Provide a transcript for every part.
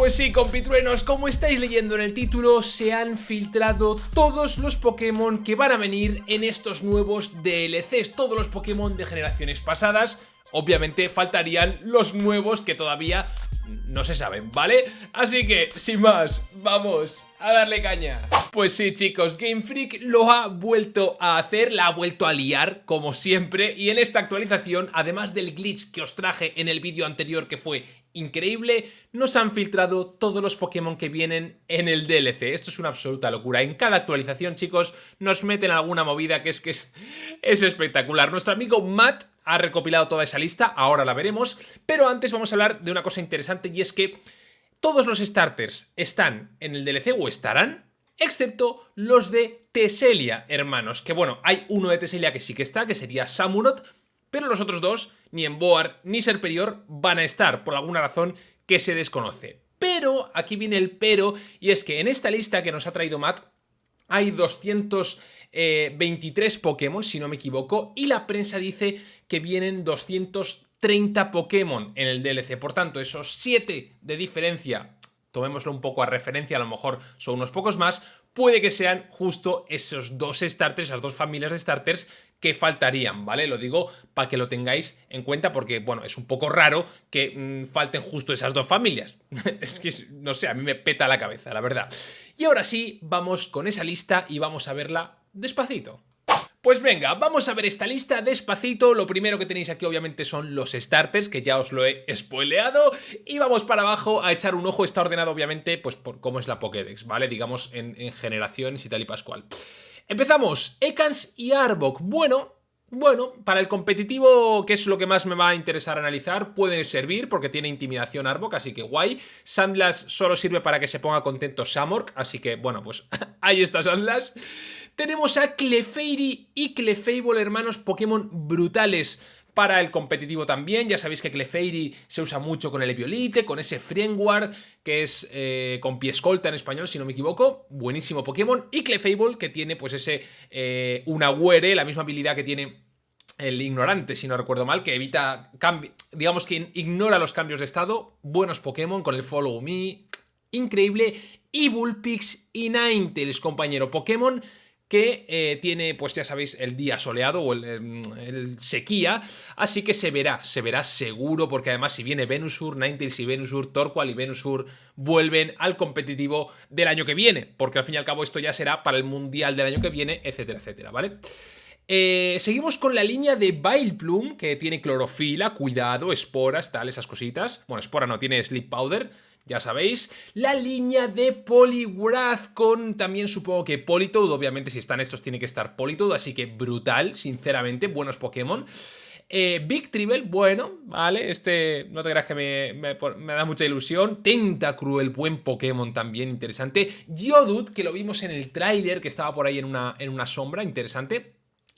Pues sí, compitruenos, como estáis leyendo en el título, se han filtrado todos los Pokémon que van a venir en estos nuevos DLCs, todos los Pokémon de generaciones pasadas. Obviamente faltarían los nuevos que todavía no se saben, ¿vale? Así que, sin más, vamos a darle caña. Pues sí, chicos, Game Freak lo ha vuelto a hacer, la ha vuelto a liar, como siempre, y en esta actualización, además del glitch que os traje en el vídeo anterior que fue increíble, nos han filtrado todos los Pokémon que vienen en el DLC. Esto es una absoluta locura. En cada actualización, chicos, nos meten alguna movida que es que es, es espectacular. Nuestro amigo Matt ha recopilado toda esa lista, ahora la veremos, pero antes vamos a hablar de una cosa interesante y es que todos los starters están en el DLC o estarán, excepto los de Teselia, hermanos, que bueno, hay uno de Teselia que sí que está, que sería Samurott, pero los otros dos, ni en Boar ni Serperior, van a estar, por alguna razón que se desconoce. Pero, aquí viene el pero, y es que en esta lista que nos ha traído Matt, hay 223 eh, Pokémon, si no me equivoco, y la prensa dice que vienen 230 Pokémon en el DLC. Por tanto, esos 7 de diferencia, tomémoslo un poco a referencia, a lo mejor son unos pocos más, puede que sean justo esos dos starters, esas dos familias de starters que faltarían, ¿vale? Lo digo para que lo tengáis en cuenta porque, bueno, es un poco raro que mm, falten justo esas dos familias. es que, no sé, a mí me peta la cabeza, la verdad. Y ahora sí, vamos con esa lista y vamos a verla despacito. Pues venga, vamos a ver esta lista despacito. Lo primero que tenéis aquí obviamente son los starters, que ya os lo he spoileado. Y vamos para abajo a echar un ojo. Está ordenado obviamente pues por cómo es la Pokédex, ¿vale? Digamos en, en generaciones y tal y pascual. Empezamos, Ekans y Arbok. Bueno, bueno, para el competitivo, que es lo que más me va a interesar analizar, puede servir porque tiene intimidación Arbok, así que guay. Sandlas solo sirve para que se ponga contento Samork, así que bueno, pues ahí está Sandlas. Tenemos a Clefairy y Clefable, hermanos Pokémon brutales para el competitivo también, ya sabéis que Clefairy se usa mucho con el Eviolite, con ese Friendguard, que es eh, con pie escolta en español, si no me equivoco, buenísimo Pokémon, y Clefable, que tiene pues ese eh, Unaware, la misma habilidad que tiene el ignorante, si no recuerdo mal, que evita, digamos que ignora los cambios de estado, buenos Pokémon con el Follow Me, increíble, y Bullpix y Ninetales, compañero. Pokémon que eh, tiene, pues ya sabéis, el día soleado o el, sequía, así que se verá, se verá seguro, porque además si viene Venusur, Ninetales y Venusur, Torqual y Venusur vuelven al competitivo del año que viene, porque al fin y al cabo esto ya será para el Mundial del año que viene, etcétera, etcétera, ¿vale? Eh, seguimos con la línea de Vileplume, que tiene clorofila, cuidado, esporas, tal, esas cositas. Bueno, espora no, tiene Sleep Powder, ya sabéis. La línea de Poliwrath con también supongo que Politoed, obviamente si están estos tiene que estar Politoed, así que brutal, sinceramente, buenos Pokémon. Eh, Big Tribble, bueno, vale, este no te creas que me, da mucha ilusión. Tentacruel, buen Pokémon también, interesante. Geodude, que lo vimos en el tráiler, que estaba por ahí en una, en una sombra, interesante.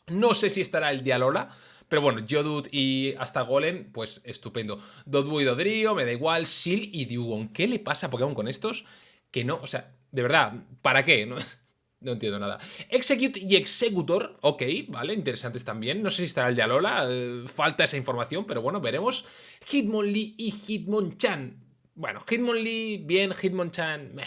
No sé si estará el Dialola, pero bueno, Geodude y hasta Golem, pues estupendo. Doduo y Dodrio, me da igual. Sil y Dewon. ¿Qué le pasa a Pokémon con estos? Que no, o sea, de verdad, ¿para qué? No, no entiendo nada. Execute y Executor, ok, vale, interesantes también. No sé si estará el de Alola, eh, falta esa información, pero bueno, veremos. Hitmonlee y Hitmonchan. Bueno, Hitmonlee, bien, Hitmonchan, meh.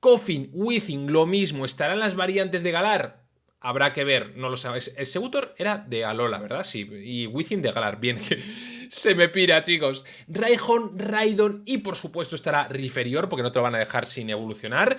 Coffin, Withing, lo mismo. ¿Estarán las variantes de Galar? Habrá que ver, no lo sabéis. El Segutor era de Alola, ¿verdad? Sí, y Wizzing de Galar. Bien, se me pira, chicos. Raihon, Raidon y por supuesto estará Riferior, porque no te lo van a dejar sin evolucionar.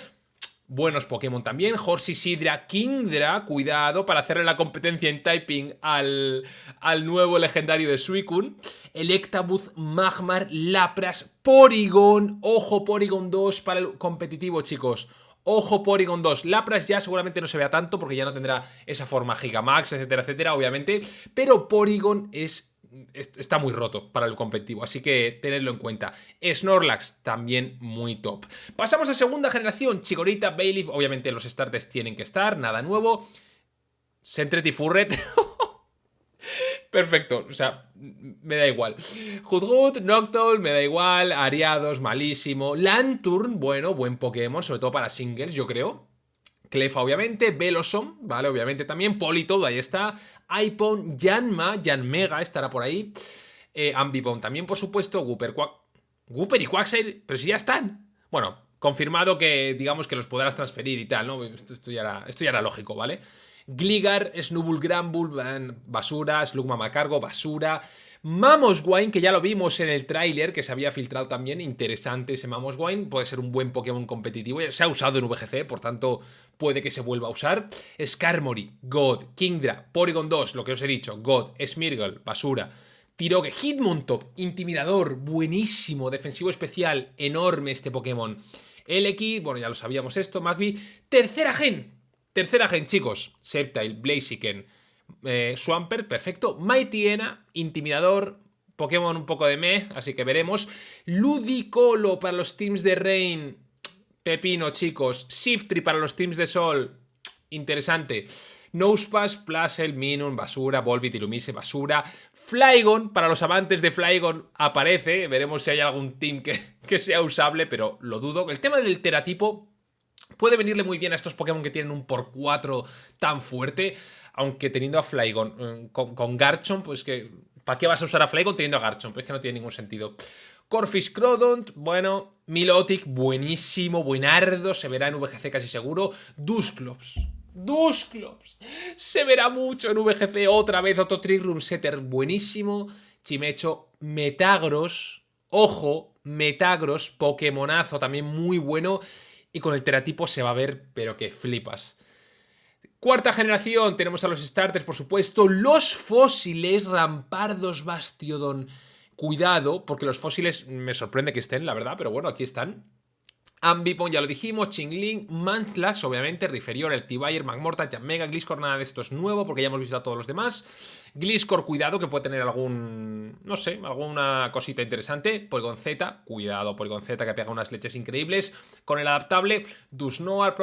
Buenos Pokémon también. Horsey, Sidra, Kingdra. Cuidado para hacerle la competencia en typing al, al nuevo legendario de Suicune. Electabuzz, Magmar, Lapras, Porygon. Ojo, Porygon 2 para el competitivo, chicos. Ojo Porygon 2. Lapras ya seguramente no se vea tanto porque ya no tendrá esa forma Gigamax, etcétera, etcétera, obviamente. Pero Porygon es está muy roto para el competitivo, así que tenedlo en cuenta. Snorlax también muy top. Pasamos a segunda generación, Chikorita, Bailiff, obviamente los starters tienen que estar, nada nuevo. Sentret y Furret. Perfecto, o sea, me da igual. Hudhud, Noctowl, me da igual. Ariados, malísimo. Lanturn, bueno, buen Pokémon, sobre todo para singles, yo creo. Clefa, obviamente. Velosom, ¿vale? Obviamente también. Politoed, ahí está. Ipon, Yanma, Yanmega estará por ahí. Eh, Ambipom también, por supuesto. Gooper, Quack... Y Quagsire, pero si ya están. Bueno, confirmado que digamos que los podrás transferir y tal, ¿no? Esto, ya, era, esto ya era lógico, ¿vale? Gligar, Snubbull Granbull, basura, Slugma Macargo, basura... Mamoswine, que ya lo vimos en el tráiler, que se había filtrado también, interesante ese Mamoswine, puede ser un buen Pokémon competitivo, se ha usado en VGC, por tanto puede que se vuelva a usar. Skarmory, God, Kingdra, Porygon 2, lo que os he dicho, God, Smirgle, basura, Tirogue, Hitmontop, intimidador, buenísimo, defensivo especial, enorme este Pokémon. Eleki, bueno ya lo sabíamos esto, Magby, tercera gen, tercera gen chicos, Sceptile, Blaziken, eh, Swampert, perfecto. Mightyena, Intimidador, Pokémon un poco de meh, así que veremos. Ludicolo para los teams de Rain, Pepino, chicos. Shiftry para los teams de Sol, interesante. Nosepass, Plasel, Minun, basura, Volbit, Illumise, basura. Flygon, para los amantes de Flygon, aparece. Veremos si hay algún team que, que sea usable, pero lo dudo. El tema del teratipo puede venirle muy bien a estos Pokémon que tienen un por 4 tan fuerte aunque teniendo a Flygon eh, con, Garchomp, pues que... ¿Para qué vas a usar a Flygon teniendo a Garchomp? Es que no tiene ningún sentido. Corfish Crodont, bueno, Milotic, buenísimo, buenardo, se verá en VGC casi seguro. Dusclops, Dusclops, se verá mucho en VGC otra vez, otro Trick Room Setter, buenísimo. Chimecho, Metagros, ojo, Metagros, Pokémonazo, también muy bueno. Y con el teratipo se va a ver, pero que flipas. Cuarta generación, tenemos a los starters, por supuesto, los fósiles, Rampardos, Bastiodon. Cuidado, porque los fósiles me sorprende que estén, la verdad, pero bueno, aquí están. Ambipon, ya lo dijimos, Chingling, Mantlax, obviamente, Riferior, el T-Bayer, Magmorta, Jamega, Gliscor, nada de esto es nuevo porque ya hemos visto a todos los demás. Gliscor, cuidado, que puede tener algún, no sé, alguna cosita interesante. Polygon Z, cuidado, Polygon Z que pega unas leches increíbles. Con el adaptable, Dusnoar,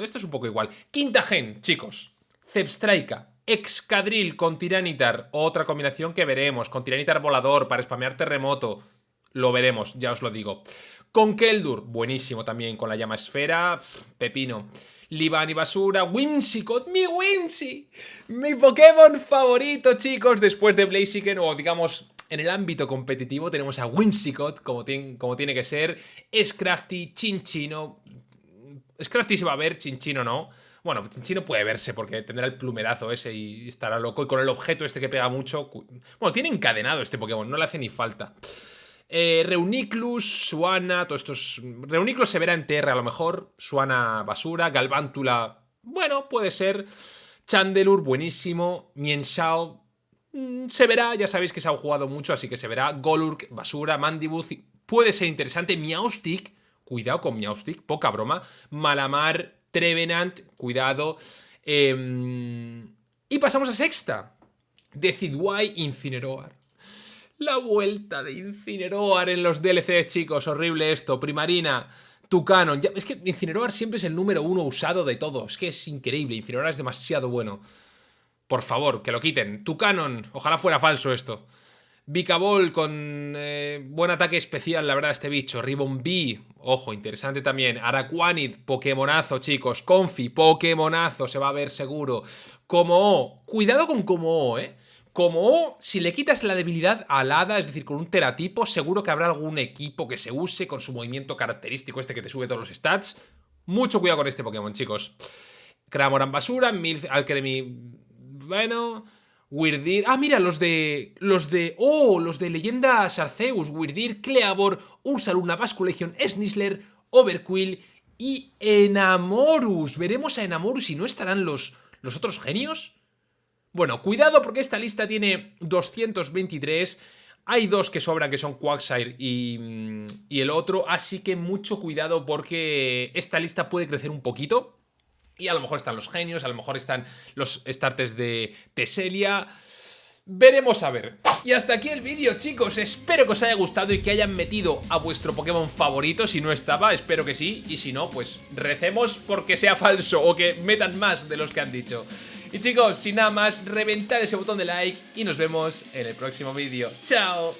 esto es un poco igual. Quinta gen, chicos, Zepstraika, Excadril con Tiranitar, otra combinación que veremos, con Tiranitar volador para spamear terremoto, lo veremos, ya os lo digo. Con Keldur, buenísimo también, con la llama esfera, pepino. Liban y Basura, Whimsicott, mi Whimsy, mi Pokémon favorito, chicos, después de Blaziken, o digamos, en el ámbito competitivo tenemos a Whimsicott, como, como tiene que ser, Scrafty, Chinchino, Scrafty se va a ver, Chinchino no, bueno, Chinchino puede verse porque tendrá el plumerazo ese y estará loco, y con el objeto este que pega mucho, bueno, tiene encadenado este Pokémon, no le hace ni falta. Eh, Reuniclus, Suana, todos estos... Reuniclus se verá en tierra a lo mejor. Suana, basura. Galvántula, bueno, puede ser. Chandelure, buenísimo. Mienshao, mm, se verá. Ya sabéis que se ha jugado mucho, así que se verá. Golurk, basura. Mandibuth, puede ser interesante. Miaustic, cuidado con Miaustic, poca broma. Malamar, Trevenant, cuidado. Em, y pasamos a sexta. Decidwai, Incineroar. La vuelta de Incineroar en los DLC, chicos. Horrible esto. Primarina, Tucanon. Ya, es que Incineroar siempre es el número uno usado de todos. Es que es increíble. Incineroar es demasiado bueno. Por favor, que lo quiten. Tucanon. Ojalá fuera falso esto. Vicabol con eh, buen ataque especial, la verdad, este bicho. Ribbon B, ojo, interesante también. Araquanid, Pokémonazo, chicos. Confi, Pokémonazo, se va a ver seguro. Como O, cuidado con Como O, eh. Como si le quitas la debilidad al hada, es decir, con un teratipo, seguro que habrá algún equipo que se use con su movimiento característico este que te sube todos los stats. Mucho cuidado con este Pokémon, chicos. Cramoran basura, Milth Alchemy... Bueno... Weirdir... Ah, mira, los de... Los de... Oh, los de Leyenda Sarceus. Weirdir, Cleavor, Ursaluna, Basculegion, Snisler, Overquill y Enamorus. Veremos a Enamorus y no estarán los, los otros genios. Bueno, cuidado porque esta lista tiene 223... Hay dos que sobran, que son Quagsire y, y, el otro, así que mucho cuidado porque esta lista puede crecer un poquito. Y a lo mejor están los genios, a lo mejor están los starters de Teselia. Veremos a ver. Y hasta aquí el vídeo, chicos. Espero que os haya gustado y que hayan metido a vuestro Pokémon favorito. Si no estaba, espero que sí. Y si no, pues recemos porque sea falso o que metan más de los que han dicho. Y chicos, sin nada más, reventad ese botón de like y nos vemos en el próximo vídeo. ¡Chao!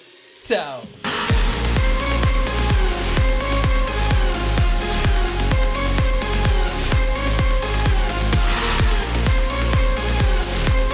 ¡Chao!